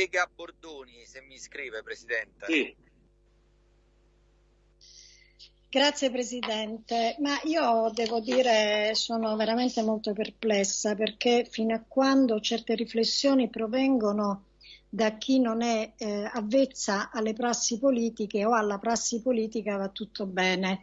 collega Bordoni, se mi scrive, Presidente. Sì. Grazie Presidente, ma io devo dire sono veramente molto perplessa perché fino a quando certe riflessioni provengono da chi non è eh, avvezza alle prassi politiche o alla prassi politica va tutto bene.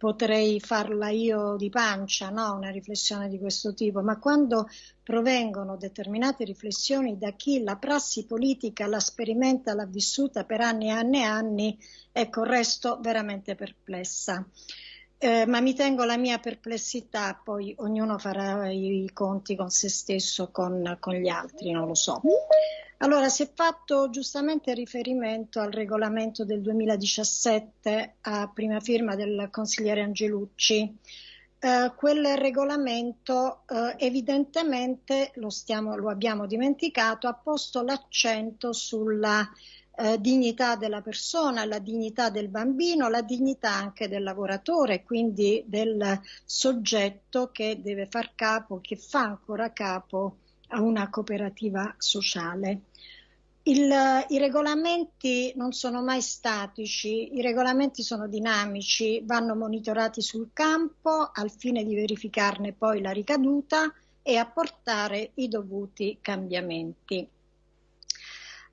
Potrei farla io di pancia, no? una riflessione di questo tipo, ma quando provengono determinate riflessioni da chi la prassi politica la sperimenta, l'ha vissuta per anni e anni e anni, ecco, resto veramente perplessa. Eh, ma mi tengo la mia perplessità, poi ognuno farà i conti con se stesso, con, con gli altri, non lo so. Allora, si è fatto giustamente riferimento al regolamento del 2017 a prima firma del consigliere Angelucci. Eh, quel regolamento eh, evidentemente, lo, stiamo, lo, abbiamo dimenticato, ha posto l'accento sulla eh, dignità della persona, la dignità del bambino, la dignità anche del lavoratore, quindi del soggetto che deve far capo, che fa ancora capo a una cooperativa sociale. Il, I regolamenti non sono mai statici, i regolamenti sono dinamici, vanno monitorati sul campo al fine di verificarne poi la ricaduta e apportare i dovuti cambiamenti.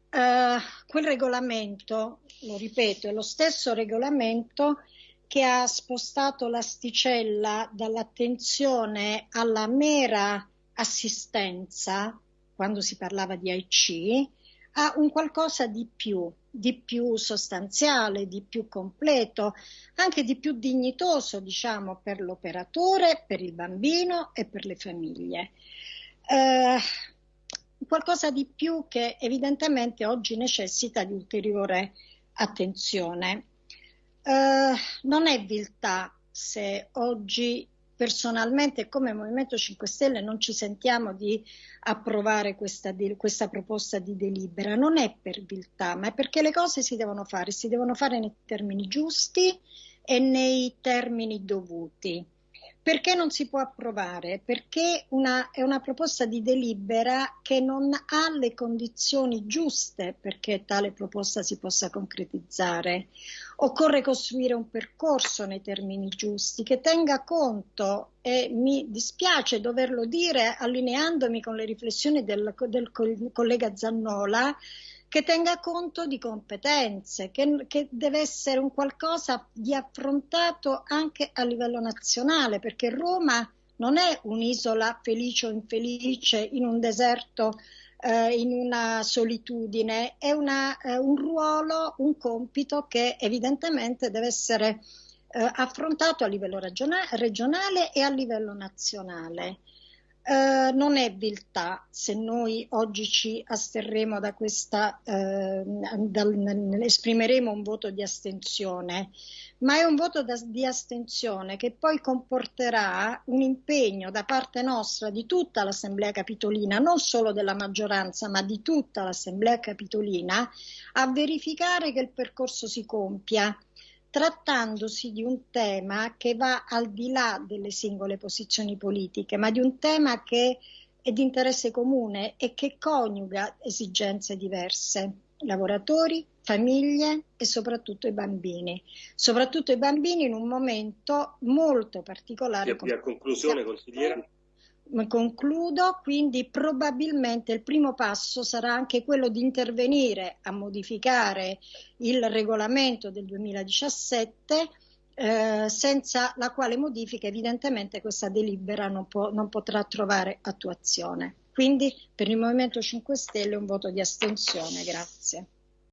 Uh, quel regolamento, lo ripeto, è lo stesso regolamento che ha spostato l'asticella dall'attenzione alla mera assistenza, quando si parlava di AIC, a un qualcosa di più, di più sostanziale, di più completo, anche di più dignitoso, diciamo, per l'operatore, per il bambino e per le famiglie. Eh, qualcosa di più che evidentemente oggi necessita di ulteriore attenzione. Eh, non è viltà se oggi personalmente come Movimento 5 Stelle non ci sentiamo di approvare questa, questa, proposta di delibera, non è per viltà, ma è perché le cose si devono fare, si devono fare nei termini giusti e nei termini dovuti. Perché non si può approvare? Perché una, è una proposta di delibera che non ha le condizioni giuste perché tale proposta si possa concretizzare. Occorre costruire un percorso nei termini giusti che tenga conto, e mi dispiace doverlo dire allineandomi con le riflessioni del, del collega Zannola, che tenga conto di competenze, che, che, deve essere un qualcosa di affrontato anche a livello nazionale, perché Roma non è un'isola felice o infelice in un deserto, eh, in una solitudine, è una, eh, un ruolo, un compito che evidentemente deve essere eh, affrontato a livello regionale e a livello nazionale. Eh, non è viltà se noi oggi ci asterremo da questa, eh, dal, esprimeremo un voto di astensione, ma è un voto da, di astensione che poi comporterà un impegno da parte nostra di tutta l'Assemblea Capitolina, non solo della maggioranza, ma di tutta l'Assemblea Capitolina, a verificare che il percorso si compia trattandosi di un tema che va al di là delle singole posizioni politiche, ma di un tema che è di interesse comune e che coniuga esigenze diverse, lavoratori, famiglie e soprattutto i bambini, soprattutto i bambini in un momento molto particolare. E a conclusione, consigliera? Concludo, quindi probabilmente il primo passo sarà anche quello di intervenire a modificare il regolamento del 2017 eh, senza la quale modifica evidentemente questa delibera non, può, non potrà trovare attuazione. Quindi per il Movimento 5 Stelle un voto di astensione. Grazie.